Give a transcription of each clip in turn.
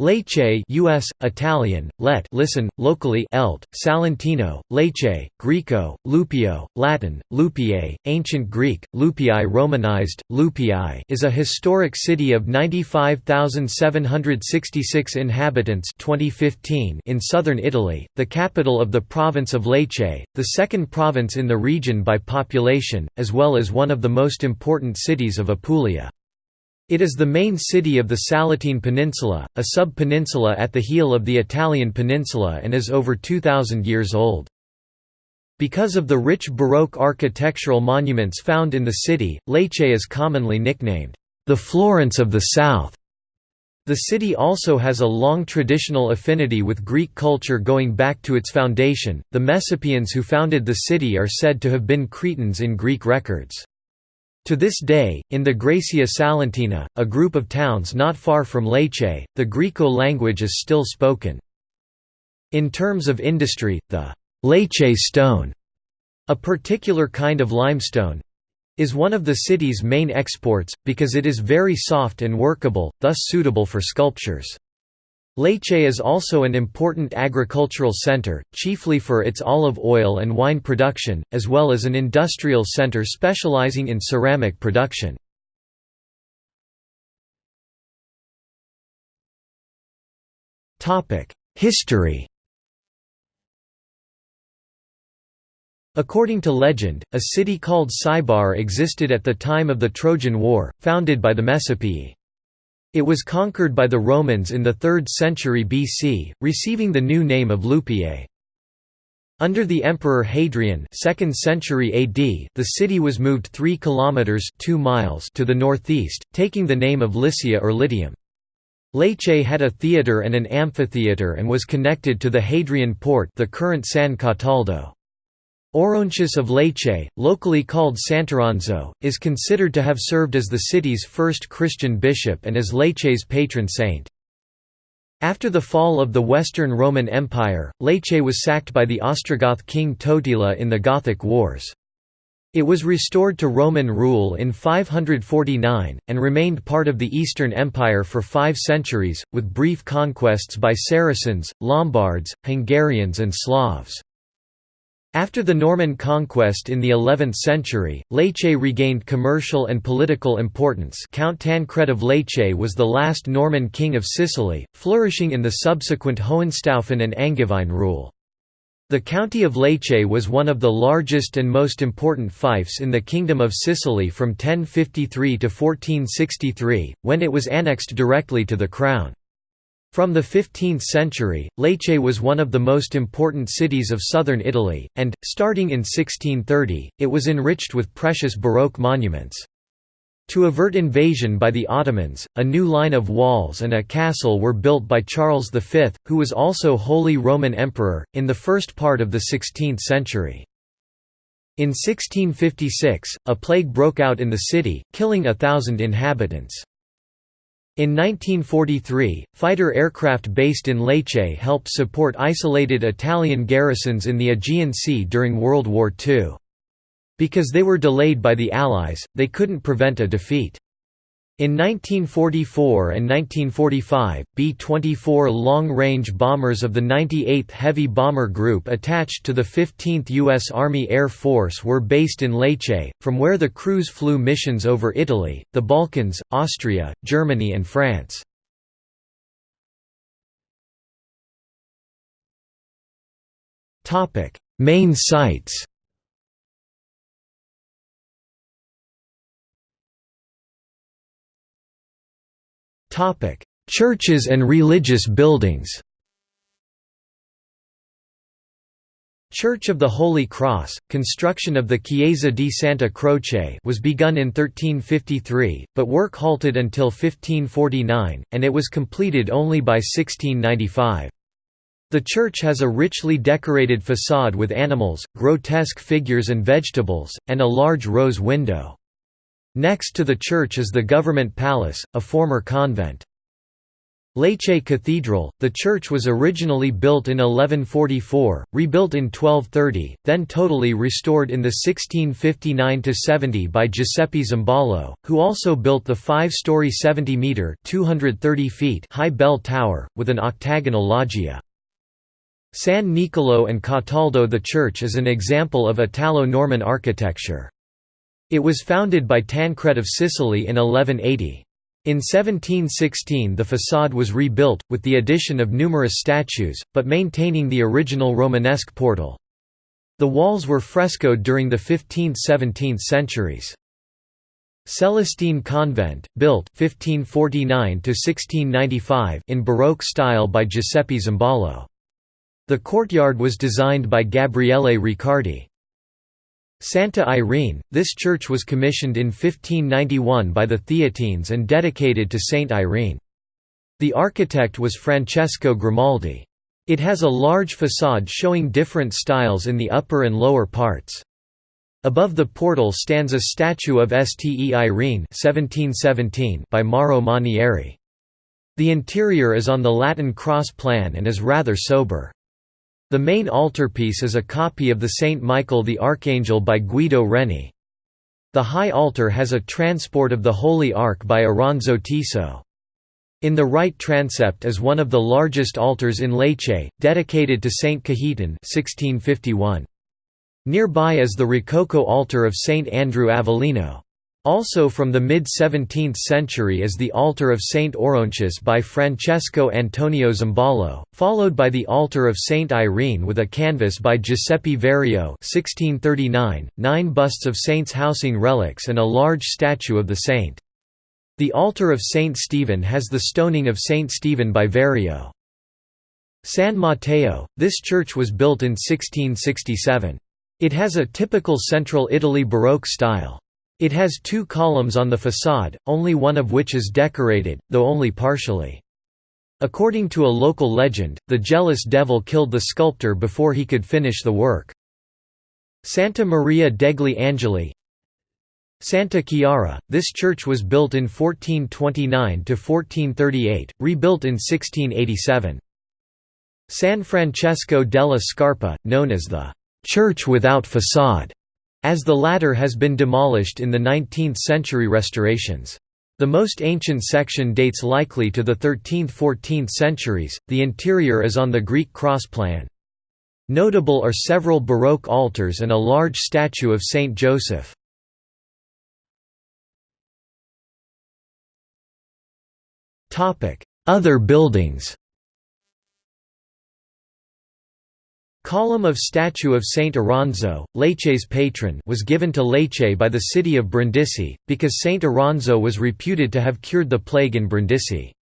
Lecce US, Italian, let listen, locally elt, Salentino, Lecce, Greco, Lupio, Latin, Lupiae, Ancient Greek, Lupii Romanized, Lupii is a historic city of 95,766 inhabitants 2015 in southern Italy, the capital of the province of Lecce, the second province in the region by population, as well as one of the most important cities of Apulia. It is the main city of the Salentine Peninsula, a sub-peninsula at the heel of the Italian peninsula and is over 2,000 years old. Because of the rich Baroque architectural monuments found in the city, Lecce is commonly nicknamed, "...the Florence of the South". The city also has a long traditional affinity with Greek culture going back to its foundation. The Messapians who founded the city are said to have been Cretans in Greek records. To this day, in the Graecia Salentina, a group of towns not far from Lecce, the Greco language is still spoken. In terms of industry, the Lecce stone, a particular kind of limestone, is one of the city's main exports, because it is very soft and workable, thus suitable for sculptures. Lecce is also an important agricultural center, chiefly for its olive oil and wine production, as well as an industrial center specializing in ceramic production. History According to legend, a city called Sybar existed at the time of the Trojan War, founded by the Messapii. It was conquered by the Romans in the 3rd century BC, receiving the new name of Lupiae. Under the Emperor Hadrian 2nd century AD, the city was moved 3 kilometers 2 miles to the northeast, taking the name of Lycia or Lydium. Lecce had a theatre and an amphitheatre and was connected to the Hadrian port the current San Cataldo. Orontius of Lecce, locally called Sant'Oronzo, is considered to have served as the city's first Christian bishop and as Lecce's patron saint. After the fall of the Western Roman Empire, Lecce was sacked by the Ostrogoth king Totila in the Gothic Wars. It was restored to Roman rule in 549, and remained part of the Eastern Empire for five centuries, with brief conquests by Saracens, Lombards, Hungarians and Slavs. After the Norman conquest in the 11th century, Lecce regained commercial and political importance Count Tancred of Lecce was the last Norman king of Sicily, flourishing in the subsequent Hohenstaufen and Angevine rule. The county of Lecce was one of the largest and most important fiefs in the Kingdom of Sicily from 1053 to 1463, when it was annexed directly to the crown. From the 15th century, Lecce was one of the most important cities of southern Italy, and, starting in 1630, it was enriched with precious Baroque monuments. To avert invasion by the Ottomans, a new line of walls and a castle were built by Charles V, who was also Holy Roman Emperor, in the first part of the 16th century. In 1656, a plague broke out in the city, killing a thousand inhabitants. In 1943, fighter aircraft based in Lecce helped support isolated Italian garrisons in the Aegean Sea during World War II. Because they were delayed by the Allies, they couldn't prevent a defeat. In 1944 and 1945, B-24 long-range bombers of the 98th Heavy Bomber Group attached to the 15th U.S. Army Air Force were based in Lecce, from where the crews flew missions over Italy, the Balkans, Austria, Germany and France. Main sites Churches and religious buildings Church of the Holy Cross, construction of the Chiesa di Santa Croce was begun in 1353, but work halted until 1549, and it was completed only by 1695. The church has a richly decorated façade with animals, grotesque figures and vegetables, and a large rose window. Next to the church is the government palace, a former convent. Lecce Cathedral, the church was originally built in 1144, rebuilt in 1230, then totally restored in the 1659–70 by Giuseppe Zimbalo, who also built the five-story 70-metre high bell tower, with an octagonal loggia. San Nicolo and Cataldo The church is an example of Italo-Norman architecture. It was founded by Tancred of Sicily in 1180. In 1716 the façade was rebuilt, with the addition of numerous statues, but maintaining the original Romanesque portal. The walls were frescoed during the 15th–17th centuries. Celestine Convent, built 1549 in Baroque style by Giuseppe Zimbalo. The courtyard was designed by Gabriele Riccardi. Santa Irene, this church was commissioned in 1591 by the Theatines and dedicated to Saint Irene. The architect was Francesco Grimaldi. It has a large façade showing different styles in the upper and lower parts. Above the portal stands a statue of Ste Irene 1717 by Mauro Manieri. The interior is on the Latin cross plan and is rather sober. The main altarpiece is a copy of the Saint Michael the Archangel by Guido Reni. The high altar has a transport of the Holy Ark by Oronzo Tiso. In the right transept is one of the largest altars in Lecce, dedicated to Saint Cajetan 1651. Nearby is the Rococo altar of Saint Andrew Avellino. Also from the mid-17th century is the altar of Saint Orontius by Francesco Antonio Zimbalo, followed by the altar of Saint Irene with a canvas by Giuseppe Vario 1639, nine busts of saints housing relics and a large statue of the saint. The altar of Saint Stephen has the stoning of Saint Stephen by Vario. San Matteo, this church was built in 1667. It has a typical Central Italy Baroque style. It has two columns on the façade, only one of which is decorated, though only partially. According to a local legend, the jealous devil killed the sculptor before he could finish the work. Santa Maria degli Angeli Santa Chiara, this church was built in 1429–1438, rebuilt in 1687. San Francesco della Scarpa, known as the «church without façade», as the latter has been demolished in the 19th-century restorations. The most ancient section dates likely to the 13th–14th centuries, the interior is on the Greek cross plan. Notable are several Baroque altars and a large statue of Saint Joseph. Other buildings Column of statue of Saint Oronzo, Lecce's patron was given to Lecce by the city of Brindisi, because Saint Oronzo was reputed to have cured the plague in Brindisi.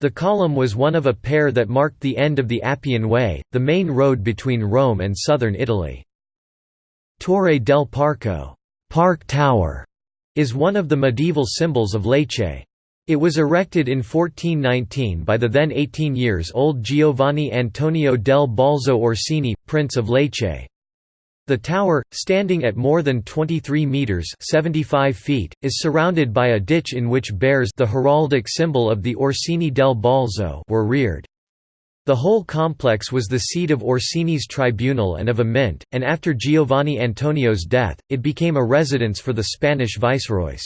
The column was one of a pair that marked the end of the Appian Way, the main road between Rome and southern Italy. Torre del Parco Park Tower", is one of the medieval symbols of Lecce. It was erected in 1419 by the then 18 years old Giovanni Antonio del Balzo Orsini, Prince of Lecce. The tower, standing at more than 23 metres 75 feet, is surrounded by a ditch in which bears the heraldic symbol of the Orsini del Balzo were reared. The whole complex was the seat of Orsini's tribunal and of a mint, and after Giovanni Antonio's death, it became a residence for the Spanish viceroys.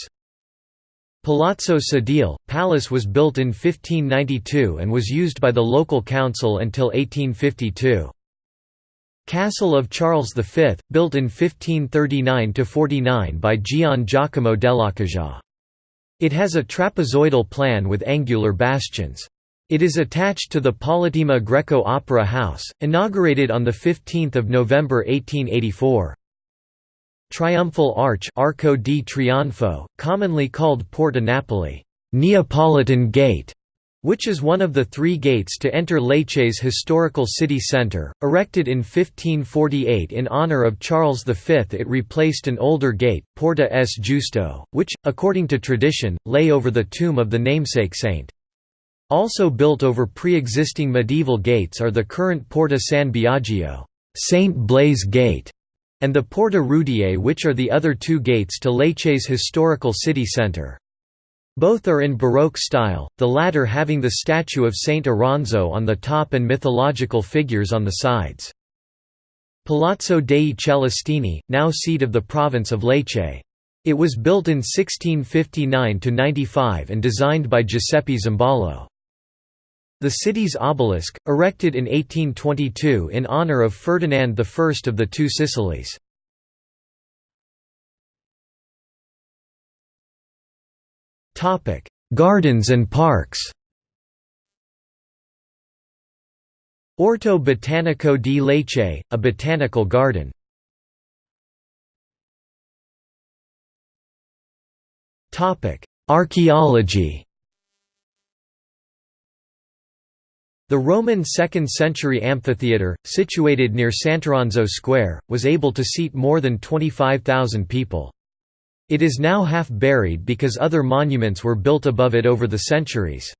Palazzo Sedile, palace was built in 1592 and was used by the local council until 1852. Castle of Charles V, built in 1539–49 by Gian Giacomo dell'Accaja. It has a trapezoidal plan with angular bastions. It is attached to the Politeama Greco Opera House, inaugurated on 15 November 1884. Triumphal Arch Arco di Trionfo, commonly called Porta Napoli Neapolitan Gate", which is one of the three gates to enter Lecce's historical city centre. Erected in 1548 in honour of Charles V, it replaced an older gate, Porta S. Giusto, which, according to tradition, lay over the tomb of the namesake saint. Also built over pre-existing medieval gates are the current Porta San Biagio, Saint Blaise Gate, and the Porta Rudiae which are the other two gates to Lecce's historical city centre. Both are in Baroque style, the latter having the statue of Saint Oronzo on the top and mythological figures on the sides. Palazzo dei Celestini, now seat of the province of Lecce. It was built in 1659–95 and designed by Giuseppe Zimbalo. The city's obelisk, erected in 1822 in honour of Ferdinand I of the Two Sicilies. Gardens and parks Orto Botanico di Lecce, a botanical garden. Archaeology The Roman 2nd-century amphitheatre, situated near Sant'Oronzo Square, was able to seat more than 25,000 people. It is now half buried because other monuments were built above it over the centuries.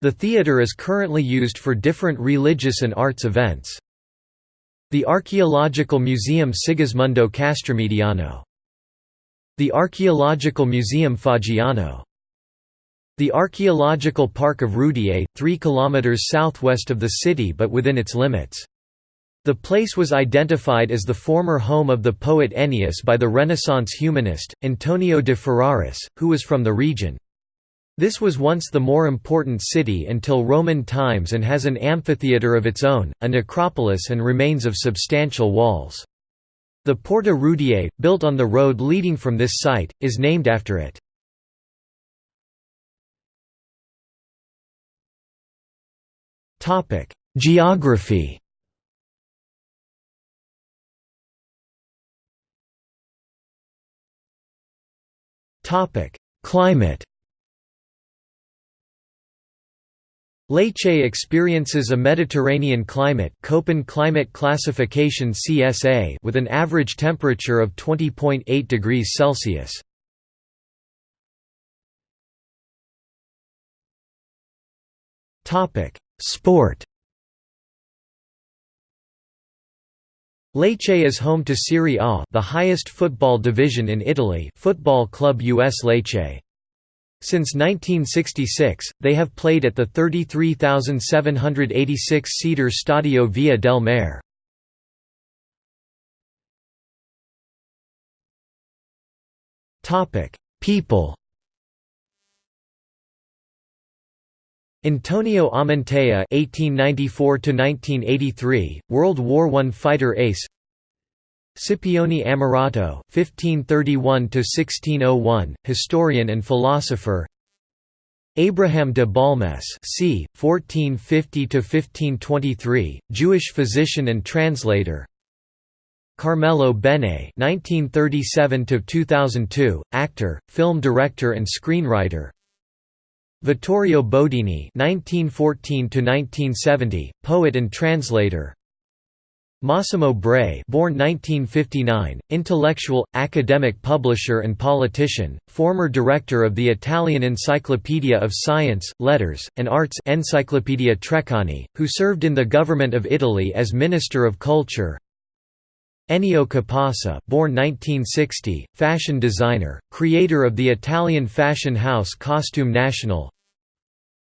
The theatre is currently used for different religious and arts events. The Archaeological Museum Sigismondo Castromediano The Archaeological Museum Faggiano The Archaeological Park of Rudiae, 3 km southwest of the city but within its limits. The place was identified as the former home of the poet Ennius by the Renaissance humanist, Antonio de Ferraris, who was from the region. This was once the more important city until Roman times and has an amphitheatre of its own, a necropolis and remains of substantial walls. The Porta Rudiae, built on the road leading from this site, is named after it. Geography. Topic: Climate. Lecce experiences a Mediterranean climate Köppen climate classification CSA with an average temperature of 20.8 degrees Celsius. Sport Lecce is home to Serie A the highest football division in Italy Football Club US Lecce. Since 1966, they have played at the 33,786-seater Stadio Via del Mare. People Antonio Amantea (1894–1983), World War I fighter ace. Scipione Ammirato (1531–1601), historian and philosopher. Abraham de Balmes c. 1450–1523, Jewish physician and translator. Carmelo Bene (1937–2002), actor, film director, and screenwriter. Vittorio Bodini (1914–1970), poet and translator. Massimo Bray born 1959, intellectual, academic publisher and politician, former director of the Italian Encyclopedia of Science, Letters, and Arts Encyclopedia Treccani, who served in the government of Italy as Minister of Culture Ennio Capasa born 1960, fashion designer, creator of the Italian fashion house Costume National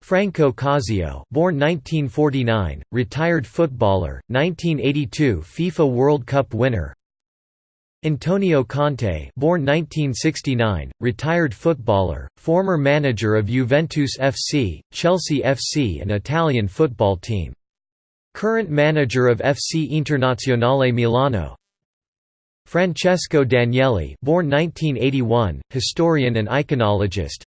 Franco Causio, born 1949, retired footballer, 1982 FIFA World Cup winner. Antonio Conte, born 1969, retired footballer, former manager of Juventus FC, Chelsea FC and Italian football team. Current manager of FC Internazionale Milano. Francesco Danieli, born 1981, historian and iconologist.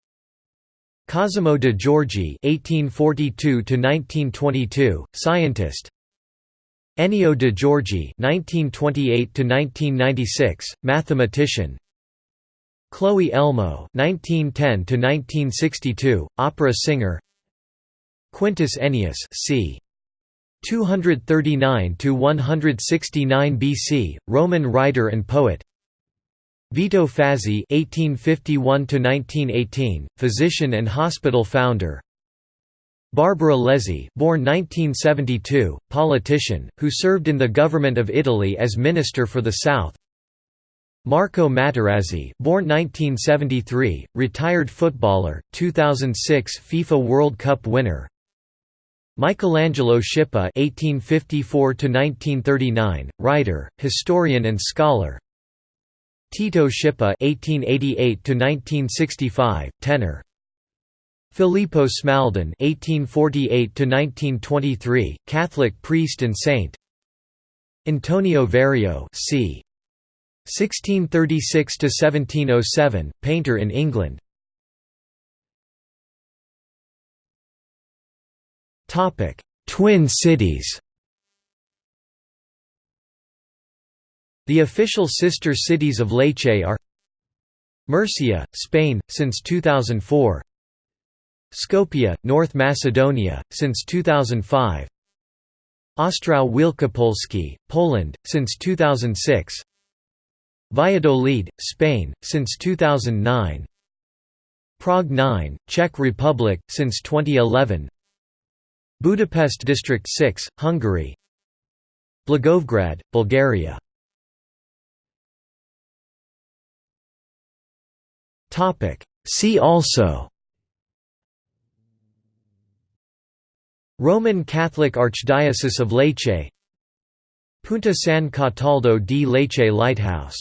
Cosimo de Giorgi (1842–1922), scientist. Ennio de Giorgi (1928–1996), mathematician. Cloe Elmo (1910–1962), opera singer. Quintus Ennius, c. 239–169 BC, Roman writer and poet. Vito Fazzi (1851–1918), physician and hospital founder. Barbara Lezzi, born 1972, politician, who served in the government of Italy as Minister for the South. Marco Materazzi, born 1973, retired footballer, 2006 FIFA World Cup winner. Michelangelo Schipa (1854–1939), writer, historian, and scholar. Tito Schipa (1888–1965), tenor. Filippo Smaldone (1848–1923), Catholic priest and saint. Antonio Verrio, c. 1636–1707, painter in England Twin cities The official sister cities of Lecce are Murcia, Spain, since 2004 Skopje, North Macedonia, since 2005 Ostrów Wielkopolski, Poland, since 2006 Valladolid, Spain, since 2009 Prague 9, Czech Republic, since 2011 Budapest District 6, Hungary. Blagoevgrad, Bulgaria. See also. Roman Catholic Archdiocese of Lecce Punta San Cataldo di Lecce Lighthouse